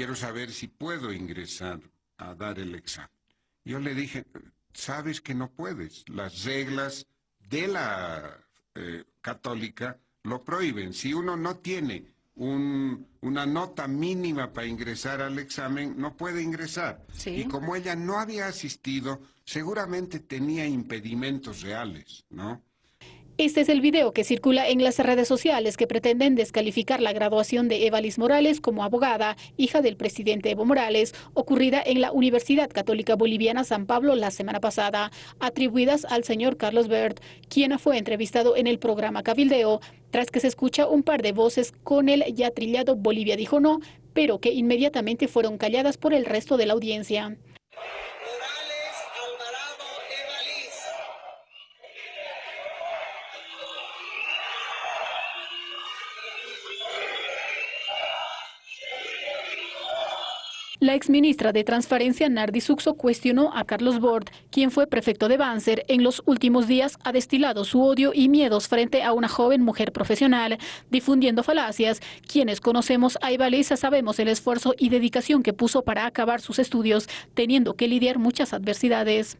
quiero saber si puedo ingresar a dar el examen. Yo le dije, sabes que no puedes. Las reglas de la eh, católica lo prohíben. Si uno no tiene una nota mínima para ingresar al examen, no puede ingresar. Y como ella no había asistido, seguramente tenía impedimentos reales, ¿no? Este es el video que circula en las redes sociales que pretenden descalificar la graduación de Evalis Morales como abogada, hija del presidente Evo Morales, ocurrida en la Universidad Católica Boliviana San Pablo la semana pasada, atribuidas al señor Carlos Bert, quien fue entrevistado en el programa Cabildeo, tras que se escucha un par de voces con el ya trillado Bolivia dijo no, pero que inmediatamente fueron calladas por el resto de la audiencia. La exministra de Transparencia Nardi Suxo cuestionó a Carlos Bord, quien fue prefecto de Banzer, en los últimos días ha destilado su odio y miedos frente a una joven mujer profesional, difundiendo falacias. Quienes conocemos a Ibalisa sabemos el esfuerzo y dedicación que puso para acabar sus estudios, teniendo que lidiar muchas adversidades.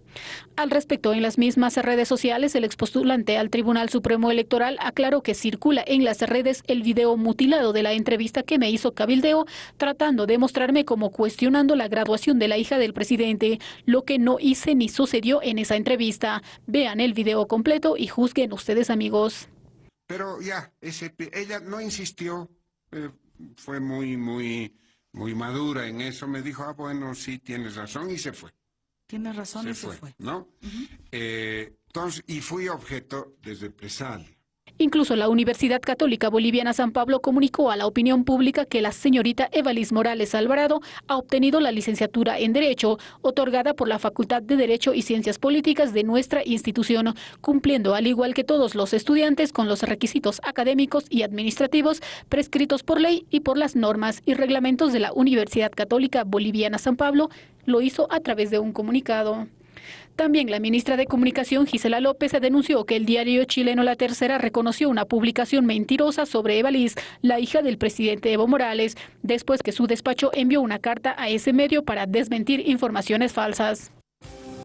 Al respecto, en las mismas redes sociales, el expostulante al Tribunal Supremo Electoral aclaró que circula en las redes el video mutilado de la entrevista que me hizo Cabildeo, tratando de mostrarme como cuestionable cuestionando la graduación de la hija del presidente, lo que no hice ni sucedió en esa entrevista. Vean el video completo y juzguen ustedes, amigos. Pero ya, ella no insistió, eh, fue muy, muy, muy madura en eso. Me dijo, ah, bueno, sí, tienes razón, y se fue. Tiene razón y se fue. ¿No? Eh, entonces, y fui objeto de represalia. Incluso la Universidad Católica Boliviana San Pablo comunicó a la opinión pública que la señorita Evalis Morales Alvarado ha obtenido la licenciatura en Derecho, otorgada por la Facultad de Derecho y Ciencias Políticas de nuestra institución, cumpliendo al igual que todos los estudiantes con los requisitos académicos y administrativos prescritos por ley y por las normas y reglamentos de la Universidad Católica Boliviana San Pablo, lo hizo a través de un comunicado. También la ministra de Comunicación, Gisela López, denunció que el diario chileno La Tercera reconoció una publicación mentirosa sobre Eva Liz, la hija del presidente Evo Morales, después que su despacho envió una carta a ese medio para desmentir informaciones falsas.